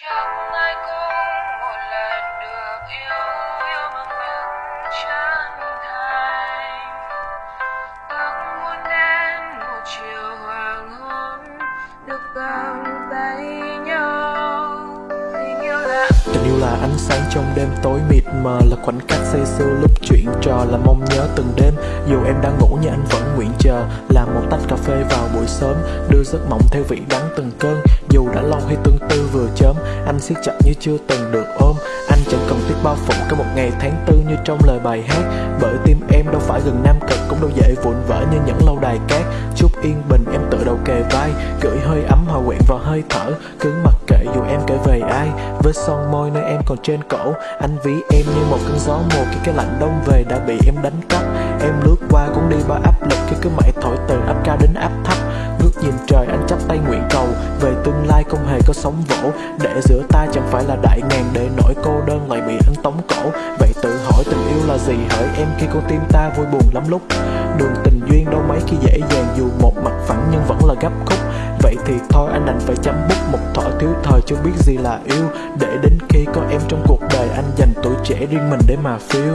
Chẳng ai cũng một lần được yêu yêu bằng những chân thành. Muốn đến một chiều hoàng hôn, được tay nhau tình yêu là Tình yêu là ánh sáng trong đêm tối mịt mờ Là khoảnh khắc say sưa lúc chuyện trò Là mong nhớ từng đêm. Dù em đang ngủ nhưng anh vẫn nguyện chờ, Làm một tách cà phê vào buổi sớm, Đưa giấc mộng theo vị đắng từng cơn. Dù đã lâu hay tương tư vừa chớm, Anh siết chặt như chưa từng được ôm. Anh chẳng cần tiếc bao phục cả một ngày tháng tư như trong lời bài hát. Bởi tim em đâu phải gần nam cực, Cũng đâu dễ vụn vỡ như những lâu đài cát. Chút yên bình, em tự đầu kề vai, Gửi hơi ấm hòa quyện vào hơi thở. Cứ mặc kệ dù em kể về ai Với son môi nơi em còn trên cổ. Anh ví em như một cơn gió mùa Khi cái lạnh đông về đã bị em đánh cắp. Em lướt qua cũng đi bao áp lực Khi cứ mãi thổi từ áp cao đến áp thấp. Ngước nhìn trời, anh chắp tay nguyện cầu. Về tương lai không hề có sóng vỗ. Để giữa ta chẳng phải là đại ngàn, Để nỗi cô đơn lại bị anh tống cổ. Vậy tự hỏi tình yêu là gì? Hỡi em, khi con tim ta vui buồn lắm lúc. Đường tình duyên đâu mấy khi dễ dàng, Dù một mặt phẳng nhưng vẫn là gấp khúc. Vậy thì thôi, anh đành phải chấm bút Một thỏ thiếu thời chưa biết gì là yêu. Để đến khi có em trong cuộc đời, Anh dành tuổi trẻ riêng mình để mà phiêu.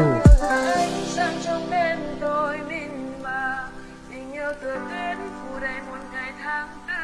Sang trong bên tôi mình mà, tình yêu tựa tuyến phủ đầy mùa have